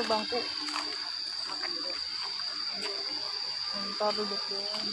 ada bangku. Dulu. Ntar duduk doang.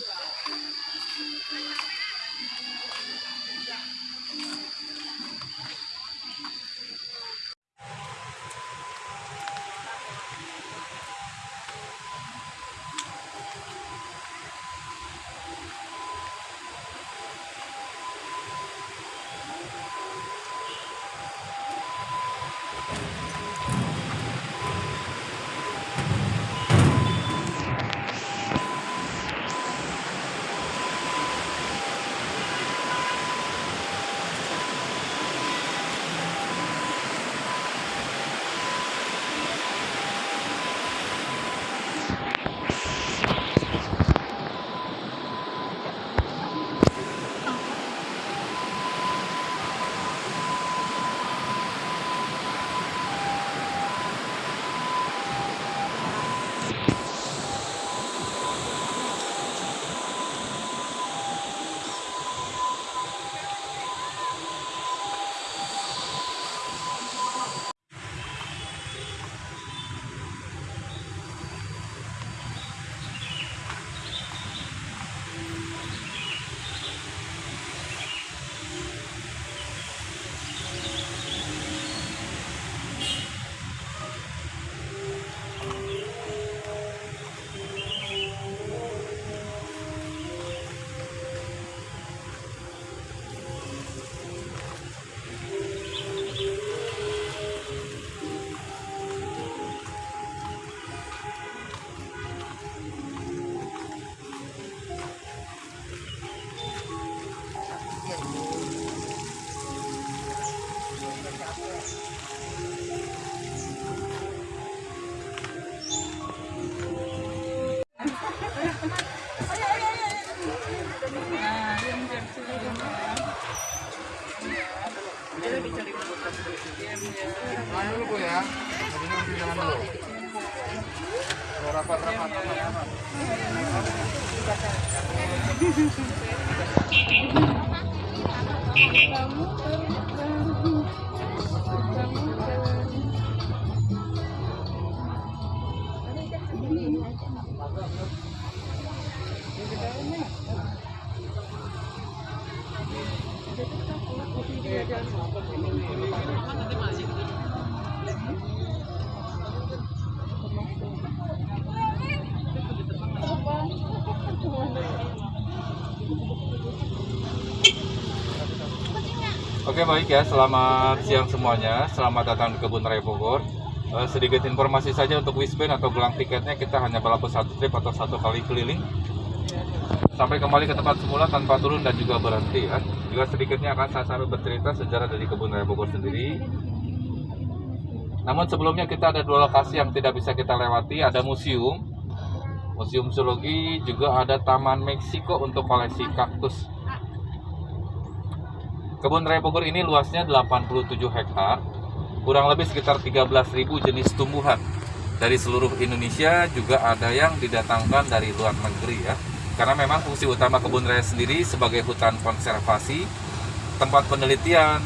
Oke baik ya, selamat siang semuanya. Selamat datang di Kebun Raya Bogor. Eh, sedikit informasi saja untuk Wisben atau gelang tiketnya kita hanya berlaku satu trip atau satu kali keliling sampai kembali ke tempat semula tanpa turun dan juga berhenti ya. Juga sedikitnya akan saya sampai bercerita sejarah dari Kebun Raya Bogor sendiri. Namun sebelumnya kita ada dua lokasi yang tidak bisa kita lewati, ada museum, museum zoologi, juga ada Taman Meksiko untuk koleksi kaktus. Kebun Raya Bogor ini luasnya 87 hektar, kurang lebih sekitar 13.000 jenis tumbuhan. Dari seluruh Indonesia juga ada yang didatangkan dari luar negeri ya. Karena memang fungsi utama kebun raya sendiri sebagai hutan konservasi, tempat penelitian,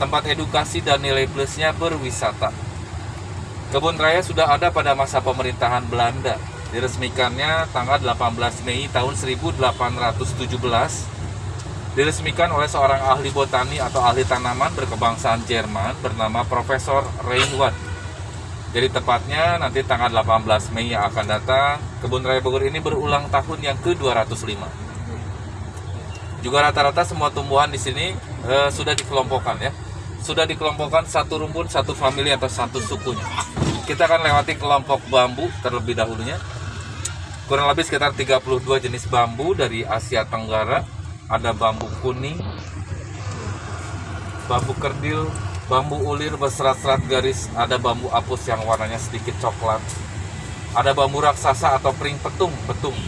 tempat edukasi dan nilai plusnya berwisata. Kebun raya sudah ada pada masa pemerintahan Belanda. Diresmikannya tanggal 18 Mei tahun 1817 diresmikan oleh seorang ahli botani atau ahli tanaman berkebangsaan Jerman bernama Profesor Reinwald. Jadi tepatnya nanti tanggal 18 Mei yang akan datang, Kebun Raya Bogor ini berulang tahun yang ke-205. Juga rata-rata semua tumbuhan di sini eh, sudah dikelompokkan ya. Sudah dikelompokkan satu rumpun, satu famili atau satu sukunya. Kita akan lewati kelompok bambu terlebih dahulunya. Kurang lebih sekitar 32 jenis bambu dari Asia Tenggara. Ada bambu kuning, bambu kerdil, bambu ulir berserat-serat garis, ada bambu apus yang warnanya sedikit coklat, ada bambu raksasa atau pring petung, betung,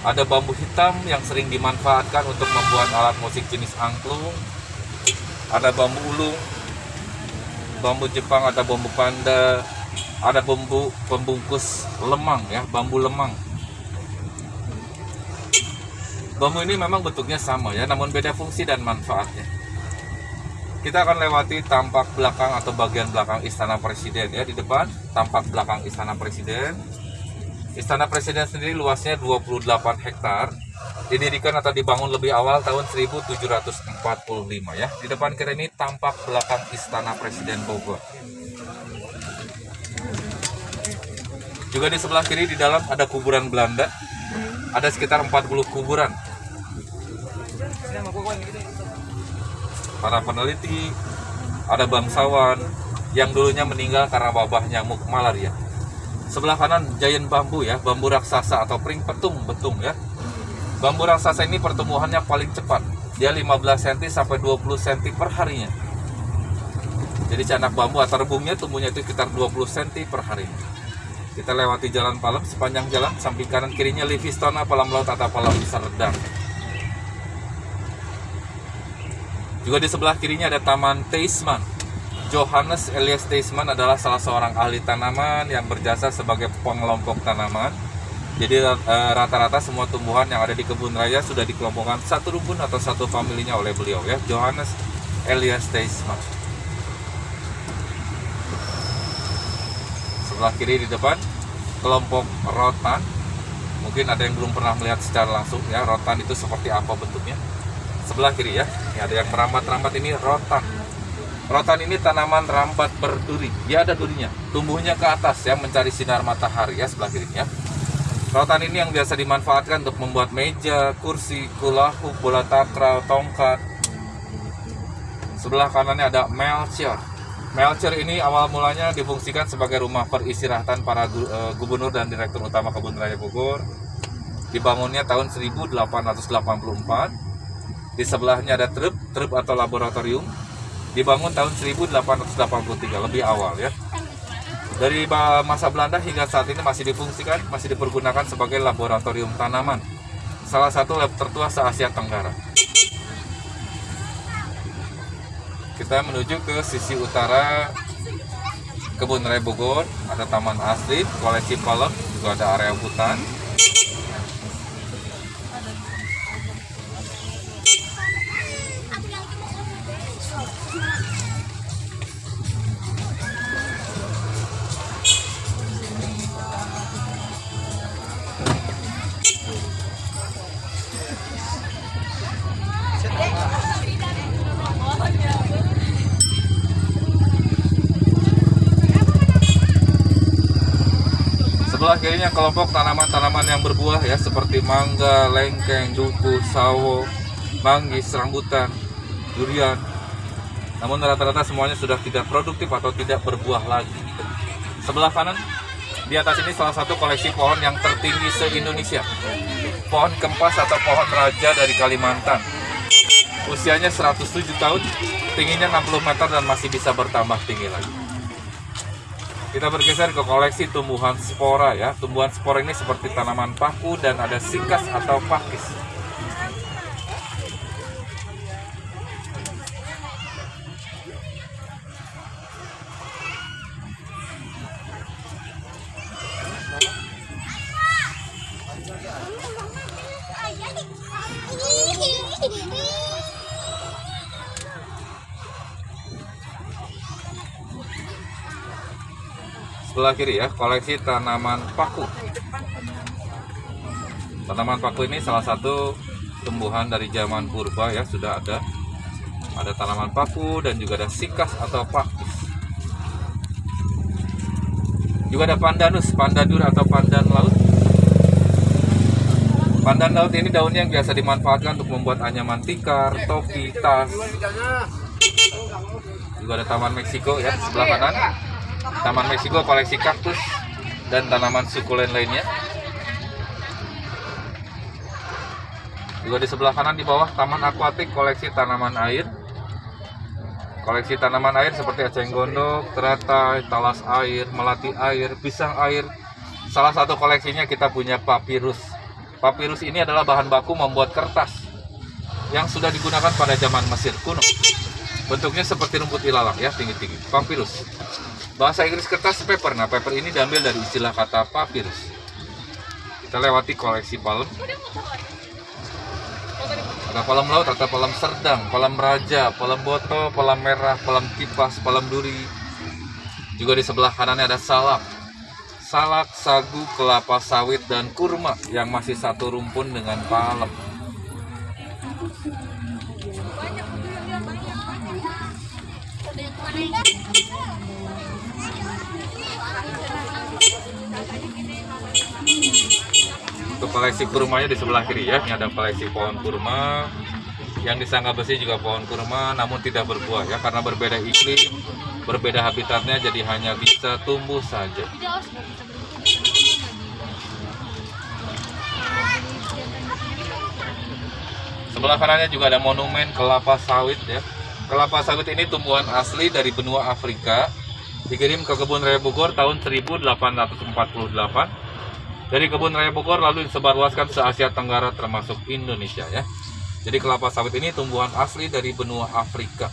ada bambu hitam yang sering dimanfaatkan untuk membuat alat musik jenis angklung, ada bambu ulung, bambu Jepang, ada bambu panda, ada bambu pembungkus lemang ya, bambu lemang. Bambu ini memang bentuknya sama ya, namun beda fungsi dan manfaatnya. Kita akan lewati tampak belakang atau bagian belakang Istana Presiden ya di depan. Tampak belakang Istana Presiden. Istana Presiden sendiri luasnya 28 hektar. Didirikan atau dibangun lebih awal tahun 1745 ya. Di depan kita ini tampak belakang Istana Presiden Bogor. Juga di sebelah kiri di dalam ada kuburan Belanda. Ada sekitar 40 kuburan para peneliti, ada bangsawan yang dulunya meninggal karena wabah nyamuk malaria. Sebelah kanan giant bambu ya, bambu raksasa atau pring petung betung ya. Bambu raksasa ini pertumbuhannya paling cepat. Dia 15 cm sampai 20 cm per harinya. Jadi canak bambu atau rebungnya tumbuhnya itu sekitar 20 cm per harinya. Kita lewati jalan Palem sepanjang jalan samping kanan kirinya Livistona Palam Laut atau Palam Serdang. Juga di sebelah kirinya ada Taman Teisman. Johannes Elias Teisman adalah salah seorang ahli tanaman yang berjasa sebagai pengelompok tanaman. Jadi eh, rata-rata semua tumbuhan yang ada di kebun raya sudah dikelompokkan satu rumpun atau satu familinya oleh beliau ya. Johannes Elias Teisman. Sebelah kiri di depan kelompok rotan. Mungkin ada yang belum pernah melihat secara langsung ya rotan itu seperti apa bentuknya sebelah kiri ya. Ini ada yang merambat-rambat ini rotan. Rotan ini tanaman rambat berduri. Dia ada durinya. Tumbuhnya ke atas ya mencari sinar matahari ya sebelah kirinya. Rotan ini yang biasa dimanfaatkan untuk membuat meja, kursi, kulahu, bola takraw, tongkat. Sebelah kanannya ada Melchior. Melchior ini awal mulanya difungsikan sebagai rumah peristirahatan para eh, gubernur dan direktur utama Kebun Raya Bogor. Dibangunnya tahun 1884 di sebelahnya ada truk, truk atau laboratorium. Dibangun tahun 1883, lebih awal ya. Dari masa Belanda hingga saat ini masih difungsikan, masih dipergunakan sebagai laboratorium tanaman. Salah satu lab tertua se-Asia Tenggara. Kita menuju ke sisi utara Kebun Raya Bogor, ada taman asli, koleksi palem, juga ada area hutan. Kelompok tanaman-tanaman yang berbuah ya seperti mangga, lengkeng, duku, sawo, manggis, rambutan, durian. Namun rata-rata semuanya sudah tidak produktif atau tidak berbuah lagi. Sebelah kanan di atas ini salah satu koleksi pohon yang tertinggi se-Indonesia. Pohon kempas atau pohon raja dari Kalimantan. Usianya 107 tahun, tingginya 60 meter dan masih bisa bertambah tinggi lagi. Kita bergeser ke koleksi tumbuhan spora ya. Tumbuhan spora ini seperti tanaman paku dan ada sikas atau pakis. Sebelah kiri ya koleksi tanaman paku tanaman paku ini salah satu tumbuhan dari zaman purba ya sudah ada ada tanaman paku dan juga ada sikas atau pakis Juga ada pandanus, pandadur atau pandan laut. Pandan laut ini daunnya yang biasa dimanfaatkan untuk membuat anyaman tikar, topi, tas. Juga ada Taman Meksiko ya sebelah kanan. Taman Meksiko koleksi kaktus dan tanaman sukulen lainnya. Juga di sebelah kanan di bawah Taman Akuatik koleksi tanaman air. Koleksi tanaman air seperti eceng gondok, teratai, talas air, melati air, pisang air. Salah satu koleksinya kita punya papirus. Papirus ini adalah bahan baku membuat kertas yang sudah digunakan pada zaman Mesir kuno. Bentuknya seperti rumput ilalang ya, tinggi-tinggi. Papirus. Bahasa Inggris kertas paper. Nah, paper ini diambil dari istilah kata papirus. Kita lewati koleksi palem. Ada palem laut, ada palem serdang, palem raja, palem boto, palem merah, palem kipas, palem duri. Juga di sebelah kanannya ada salak. Salak, sagu, kelapa sawit, dan kurma yang masih satu rumpun dengan palem. Untuk koleksi kurmanya di sebelah kiri ya, ini ada koleksi pohon kurma. Yang disangka besi juga pohon kurma, namun tidak berbuah ya, karena berbeda iklim, berbeda habitatnya, jadi hanya bisa tumbuh saja. Sebelah kanannya juga ada monumen kelapa sawit ya. Kelapa sawit ini tumbuhan asli dari benua Afrika. Dikirim ke kebun raya Bogor tahun 1848. Dari kebun raya Bogor lalu disebarluaskan se Asia Tenggara termasuk Indonesia ya. Jadi kelapa sawit ini tumbuhan asli dari benua Afrika.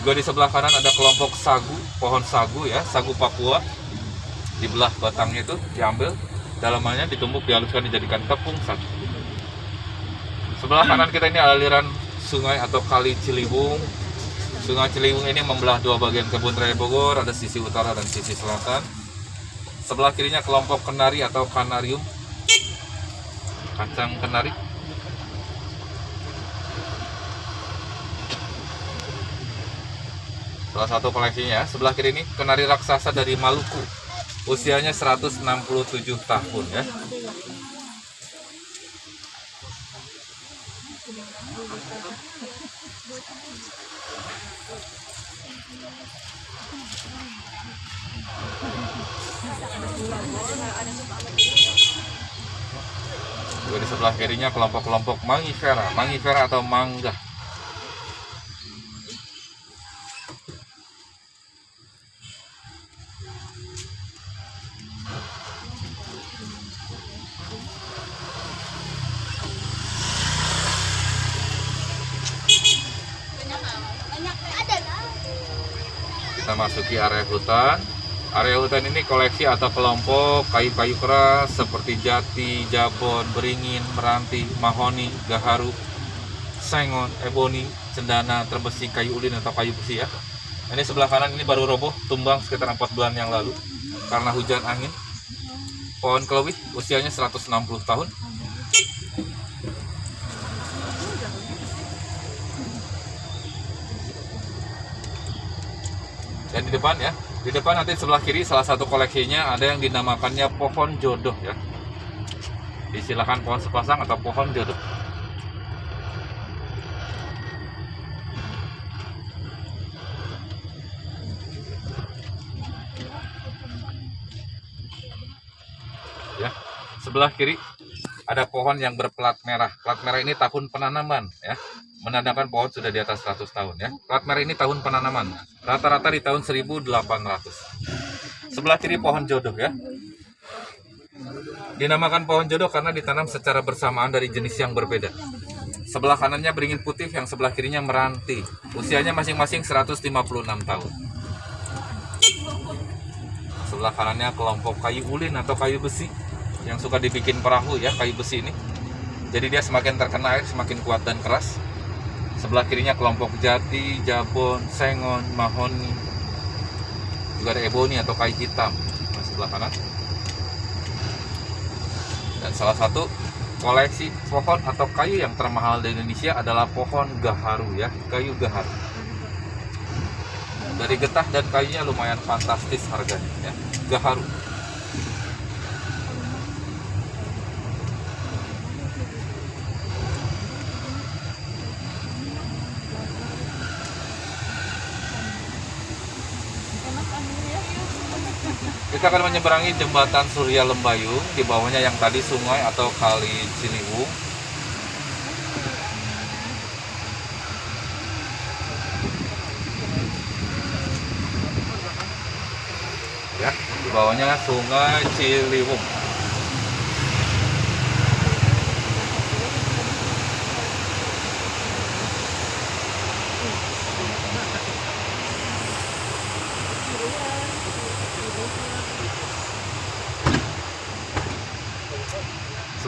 Juga di sebelah kanan ada kelompok sagu, pohon sagu ya, sagu Papua. Di belah batangnya itu diambil, dalamannya ditumbuk, dihaluskan, dijadikan tepung sagu. Sebelah kanan kita ini aliran sungai atau kali Ciliwung. Sungai Ciliwung ini membelah dua bagian kebun raya Bogor, ada sisi utara dan sisi selatan. Sebelah kirinya kelompok kenari atau kanarium. Kacang kenari. Salah satu koleksinya, sebelah kiri ini kenari raksasa dari Maluku. Usianya 167 tahun ya. Juga kirinya kelompok-kelompok mangifera, mangifera atau mangga. Kita masuki area hutan. Area hutan ini koleksi atau kelompok kayu-kayu keras seperti jati, jabon, beringin, meranti, mahoni, gaharu, sengon, eboni, cendana, terbesi, kayu ulin atau kayu besi ya. Ini sebelah kanan ini baru roboh, tumbang sekitar 4 bulan yang lalu karena hujan angin. Pohon kelewit usianya 160 tahun. Dan di depan ya, di depan nanti sebelah kiri salah satu koleksinya ada yang dinamakannya pohon jodoh ya. Disilakan pohon sepasang atau pohon jodoh. Ya, sebelah kiri ada pohon yang berplat merah. Plat merah ini tahun penanaman ya. Menandakan pohon sudah di atas 100 tahun ya. Plat merah ini tahun penanaman. Rata-rata di tahun 1800. Sebelah kiri pohon jodoh ya. Dinamakan pohon jodoh karena ditanam secara bersamaan dari jenis yang berbeda. Sebelah kanannya beringin putih, yang sebelah kirinya meranti. Usianya masing-masing 156 tahun. Sebelah kanannya kelompok kayu ulin atau kayu besi yang suka dibikin perahu ya, kayu besi ini. Jadi dia semakin terkena air semakin kuat dan keras. Sebelah kirinya kelompok jati, jabon, sengon, mahoni. Juga ada eboni atau kayu hitam. Nah, sebelah kanan. Dan salah satu koleksi pohon atau kayu yang termahal di Indonesia adalah pohon gaharu ya, kayu gaharu. Dari getah dan kayunya lumayan fantastis harganya ya. Gaharu. Kita akan menyeberangi jembatan Surya Lembayung, di bawahnya yang tadi sungai atau kali Ciliwung. Ya, di bawahnya sungai Ciliwung.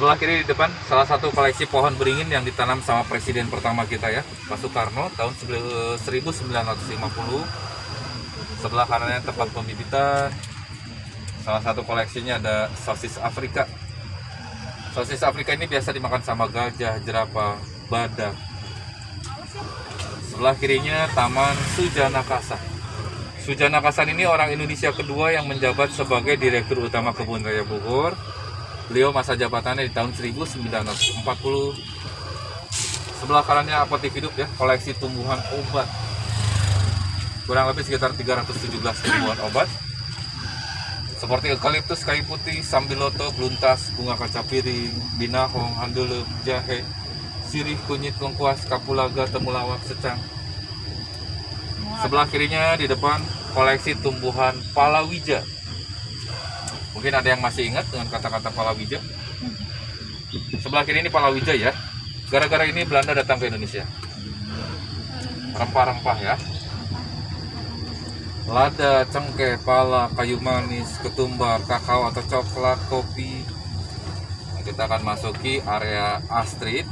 Sebelah kiri di depan salah satu koleksi pohon beringin yang ditanam sama presiden pertama kita ya, Pak Soekarno tahun 1950. Sebelah kanannya tempat pembibitan. Salah satu koleksinya ada sosis Afrika. Sosis Afrika ini biasa dimakan sama gajah, jerapah, badak. Sebelah kirinya Taman Sujanakasa. Sujanakasan ini orang Indonesia kedua yang menjabat sebagai Direktur Utama Kebun Raya Bogor Beliau masa jabatannya di tahun 1940. Sebelah kanannya apotek hidup ya, koleksi tumbuhan obat. Kurang lebih sekitar 317 tumbuhan obat. Seperti eukaliptus, kayu putih, sambiloto, beluntas, bunga kaca piring, binahong, handuleup, jahe, sirih, kunyit, lengkuas, kapulaga, temulawak, secang. Sebelah kirinya di depan koleksi tumbuhan palawija Mungkin ada yang masih ingat dengan kata-kata palawija. Sebelah kiri ini palawija ya. Gara-gara ini Belanda datang ke Indonesia. Rempah-rempah ya. Lada, cengkeh, pala, kayu manis, ketumbar, kakao atau coklat, kopi. Nah, kita akan masuki area Astrid.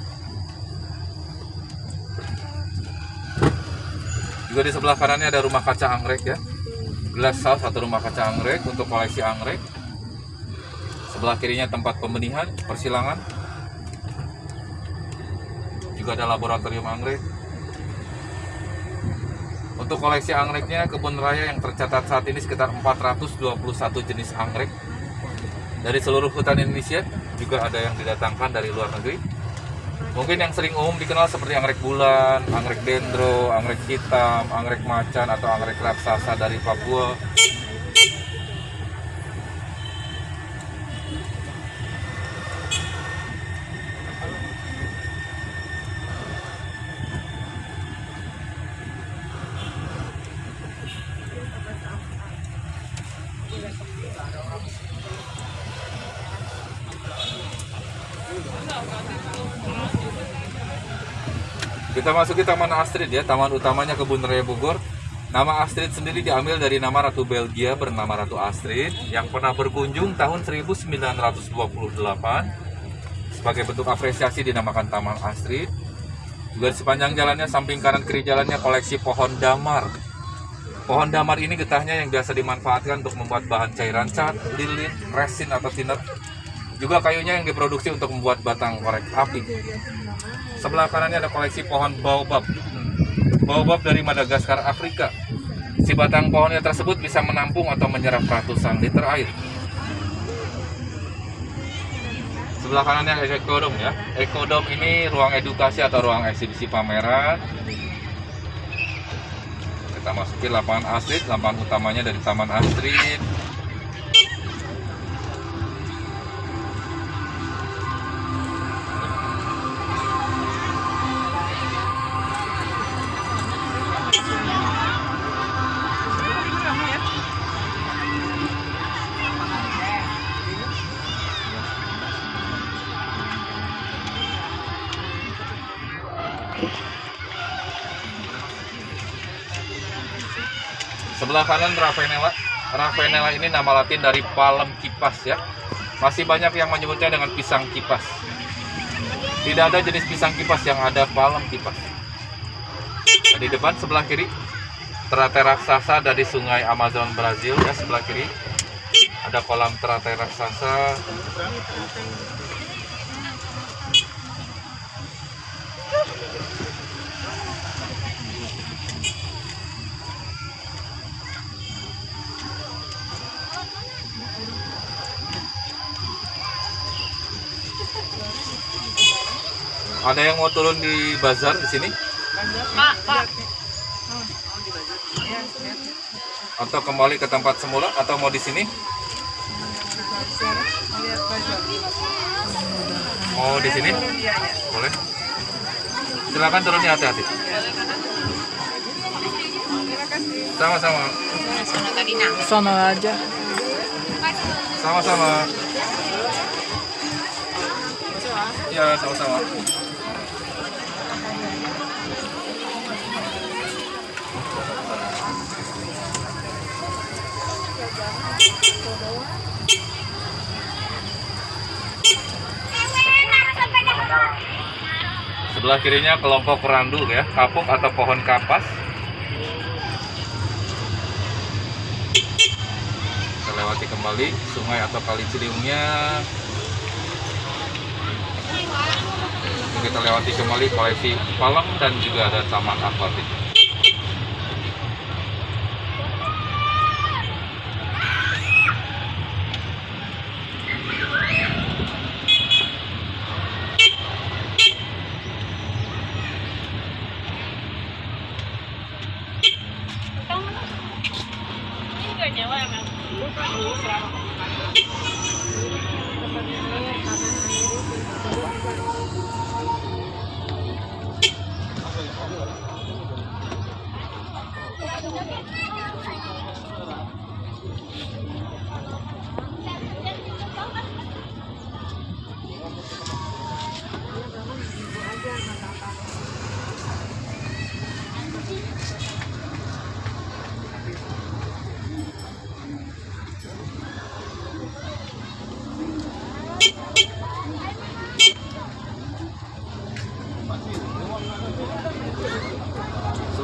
Juga di sebelah kanannya ada rumah kaca anggrek ya. Glass house atau rumah kaca anggrek untuk koleksi anggrek. Sebelah kirinya tempat pembenihan, persilangan. Juga ada laboratorium anggrek. Untuk koleksi anggreknya, kebun raya yang tercatat saat ini sekitar 421 jenis anggrek. Dari seluruh hutan Indonesia, juga ada yang didatangkan dari luar negeri. Mungkin yang sering umum dikenal seperti anggrek bulan, anggrek dendro, anggrek hitam, anggrek macan, atau anggrek raksasa dari Papua. Kita masuki Taman Astrid ya, taman utamanya Kebun Raya Bogor. Nama Astrid sendiri diambil dari nama Ratu Belgia bernama Ratu Astrid yang pernah berkunjung tahun 1928. Sebagai bentuk apresiasi dinamakan Taman Astrid. Juga di sepanjang jalannya, samping kanan kiri jalannya koleksi pohon damar. Pohon damar ini getahnya yang biasa dimanfaatkan untuk membuat bahan cairan cat, lilin, resin atau thinner. Juga kayunya yang diproduksi untuk membuat batang korek api. Sebelah kanannya ada koleksi pohon baobab. Baobab dari Madagaskar, Afrika. Si batang pohonnya tersebut bisa menampung atau menyerap ratusan liter air. Sebelah kanannya ekodom ya. Ekodom ini ruang edukasi atau ruang eksibisi pameran. Kita masuki lapangan Astrid, lapangan utamanya dari Taman Astrid. Sebelah kanan Ravenella. Ravenella ini nama latin dari palem kipas ya. Masih banyak yang menyebutnya dengan pisang kipas. Tidak ada jenis pisang kipas yang ada palem kipas. Nah, di depan sebelah kiri teratai raksasa dari sungai Amazon Brazil ya sebelah kiri ada kolam teratai raksasa Ada yang mau turun di bazar di sini? Pak, Pak. Atau kembali ke tempat semula? Atau mau di sini? Mau di sini? Boleh. Silakan turunnya hati-hati. Sama-sama. Sana aja. Sama-sama. Ya, sama-sama. Sebelah kirinya kelompok randu ya, kapuk atau pohon kapas. Kita lewati kembali sungai atau kali Ciliwungnya. Kita lewati kembali koleksi palang dan juga ada taman akuatik.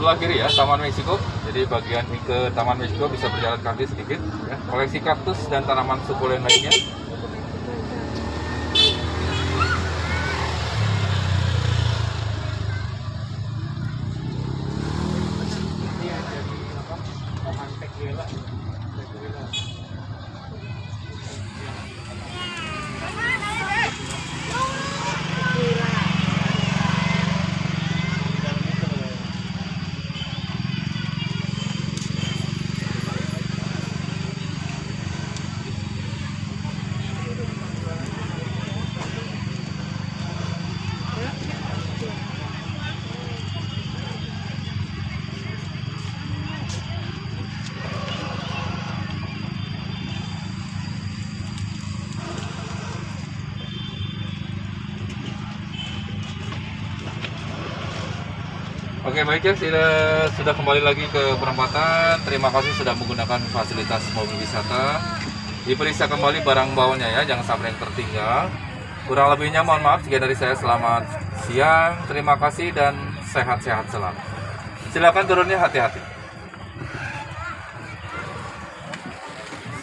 Sebelah kiri ya Taman Meksiko. Jadi bagian ke Taman Meksiko bisa berjalan kaki sedikit. Ya. Koleksi kaktus dan tanaman sukulen lainnya. Oke baik ya sudah, sudah kembali lagi ke perempatan. Terima kasih sudah menggunakan fasilitas mobil wisata. Diperiksa kembali barang bawanya ya, jangan sampai yang tertinggal. Kurang lebihnya mohon maaf jika dari saya selamat siang. Terima kasih dan sehat-sehat selalu. Silakan turunnya hati-hati.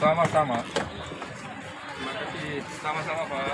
Sama-sama. Terima kasih. Sama-sama Pak.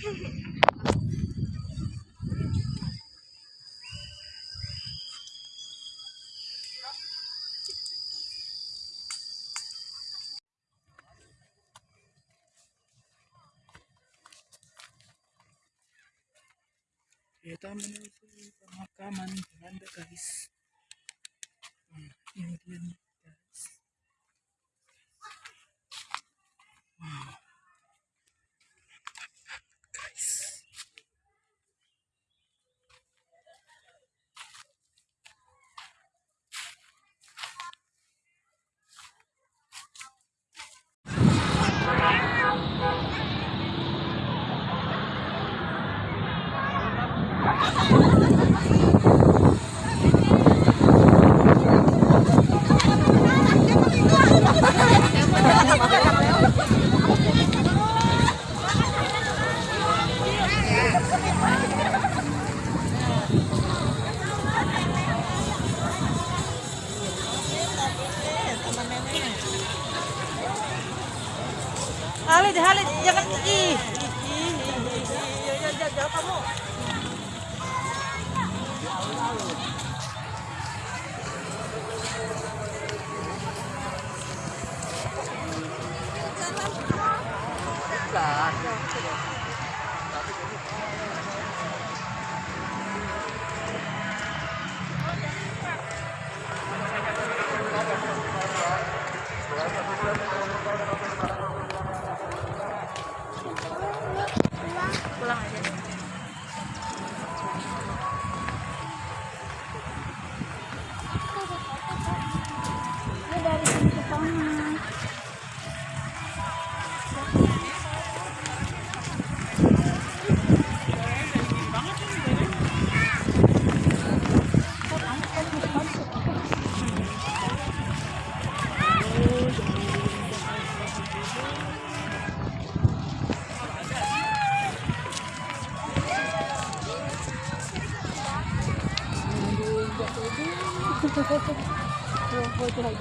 Kita menuju pemakaman Belanda guys. Hmm, ini dia nih 覚えてないや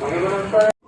朋友们分。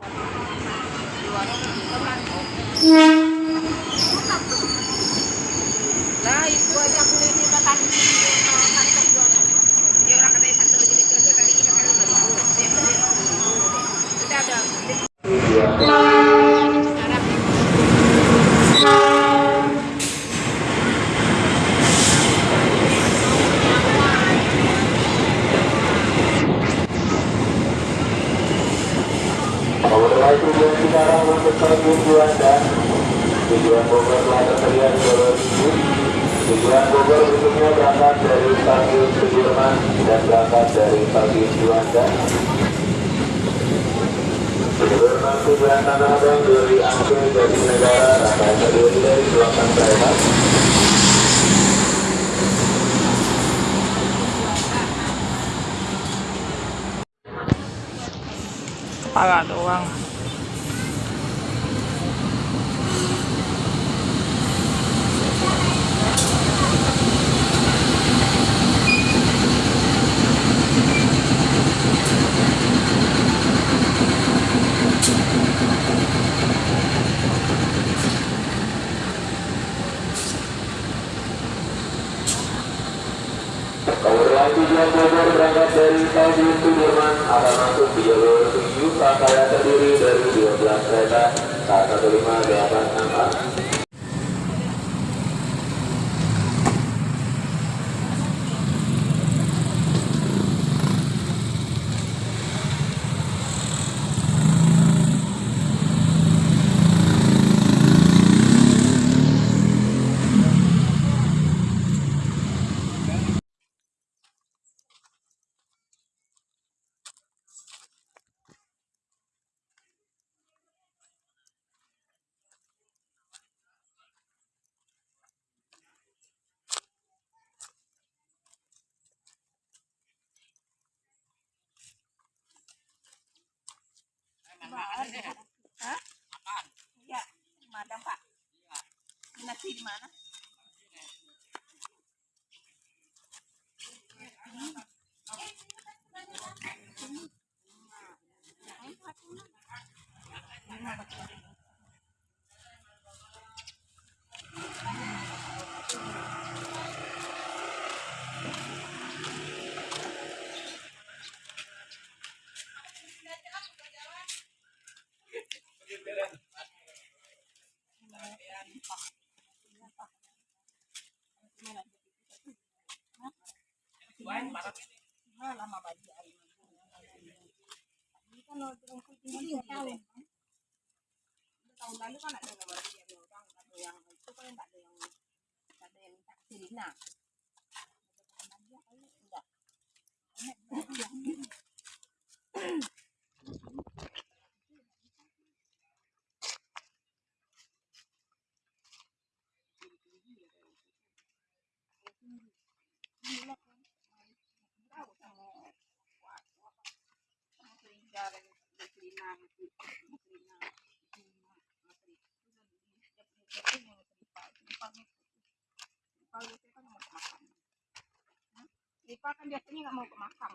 Yang tujuan Bogor berangkat dari Stasiun Sudirman akan masuk di jalur 7 rangkaian terdiri dari 12 kereta saat 15 dan 6 Iya, iya. tahun lalu kan ada gambar Ipa kan biasanya nggak mau ke makam.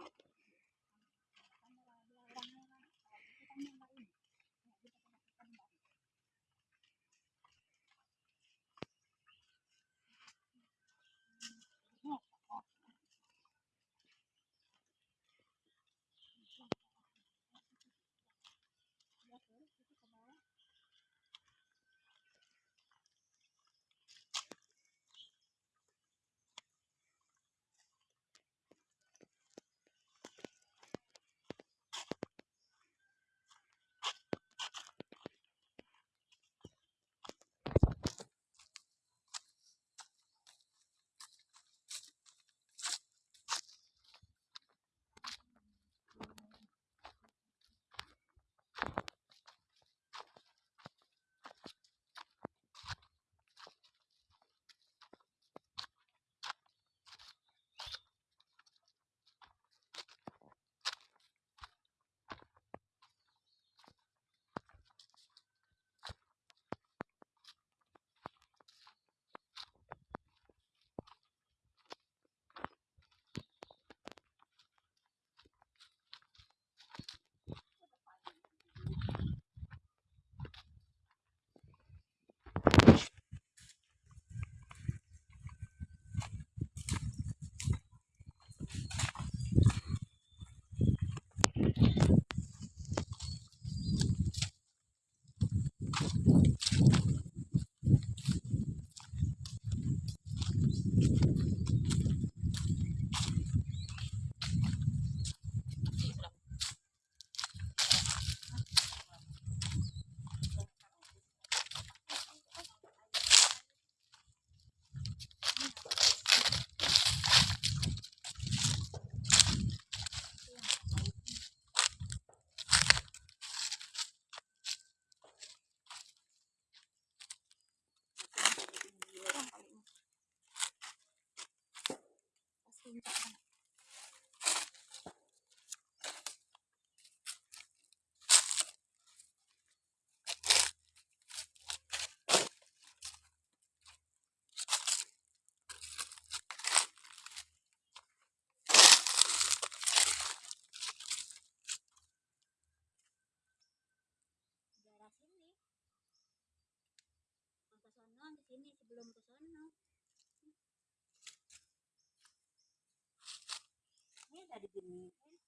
Udah digini.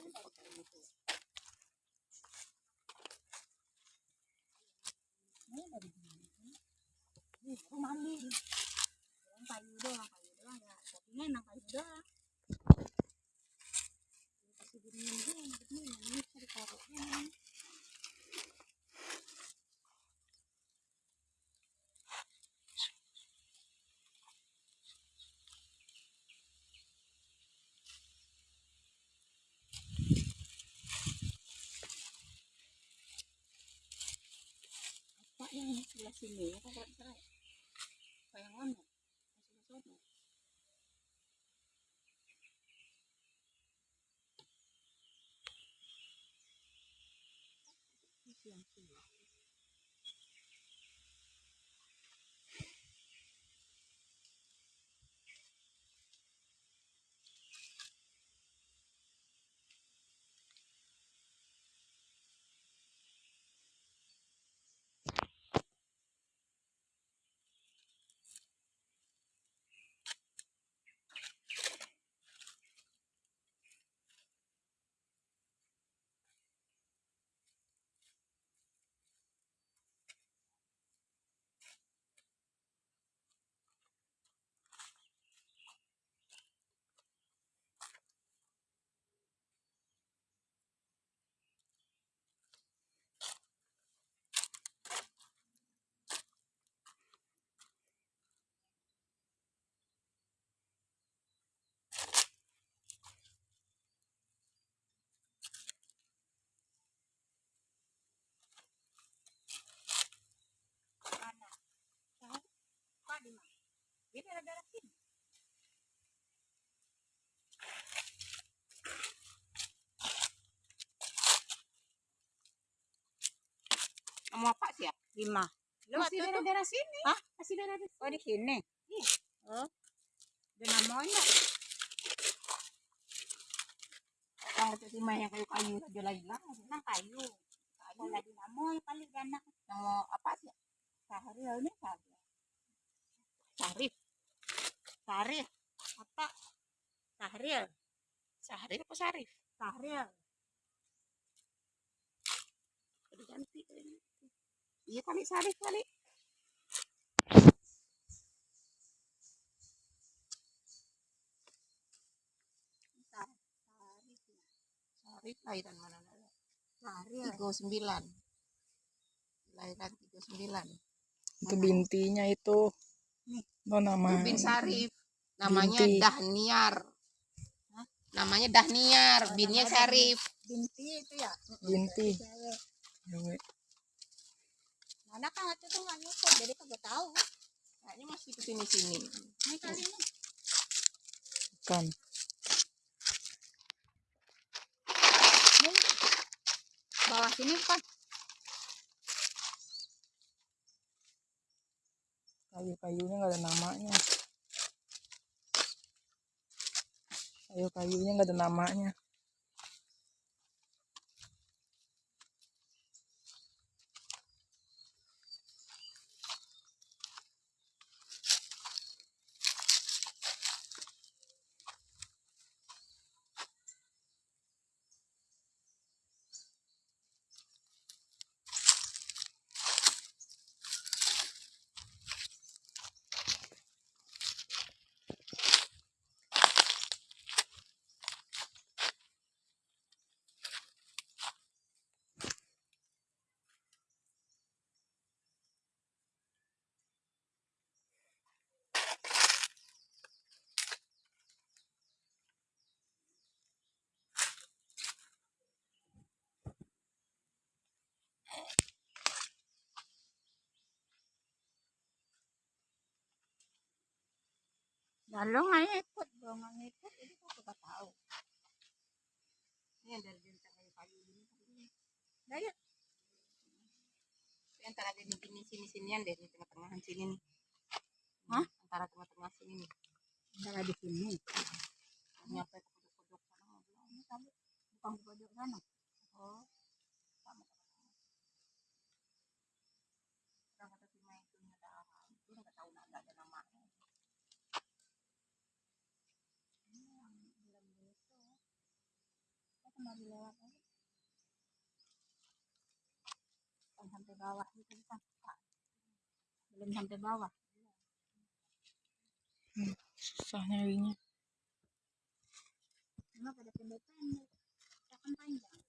Ini udah kayak gitu. Ini udah digini. Ini aku mandi. Yang kayu doang, kayu doang ya. Tapi enak kayu doang. Kasih gini gini, gini, ini bisa ditaruh. Ini. apa yang sebelah sini ya kan kalau cerai kayak mana sebelah sana siang siang mana tahu pak di mana daerah daerah sini Kamu apa sih ya? lima Masih daerah-daerah sini. Hah? Masih daerah oh di sini Iya. oh ada namanya Yang itu sih yang kayu-kayu aja lagi lah. nang kayu kayu lagi namoy kali anak Yang mau apa sih? Sahril ini Sahril Sarif. Sahril apa Sahril Sarif apa Sarif? Sahril Udah ganti. Iya kali Sarif kali. Sahril Sarif lahiran mana? Sahril Tiga sembilan. Lahiran tiga sembilan. Itu bintinya itu. Nih. Oh, nama. Bin Sarif. Namanya Binti. Dahniar. Namanya Dahniar. Binnya Sarif. binti itu ya Binti. mana kan waktu itu nggak nyukur jadi kagak tahu Kayaknya masih ke sini sini. ini kali ini Kan. bawah sini kan Kayu-kayunya nggak ada namanya. Kayu-kayunya nggak ada namanya. Lalu nggak ikut gua nggak ikut jadi gua kagak tahu Ini dari ini. nah ya Ini antara di sini sini sinian deh, di tengah-tengahan sini nih. Hah? Antara tengah-tengah sini nih. antara di sini Nyampe ke pojok-pojok sana. ini bukan pojok sana Oh. Sama sama. Orang kata Sima itu kan baru lewat aja. Bukan sampai bawah bukan Pak. belum sampai bawah susah nyarinya cuma pada pendek-pendek kita kan panjang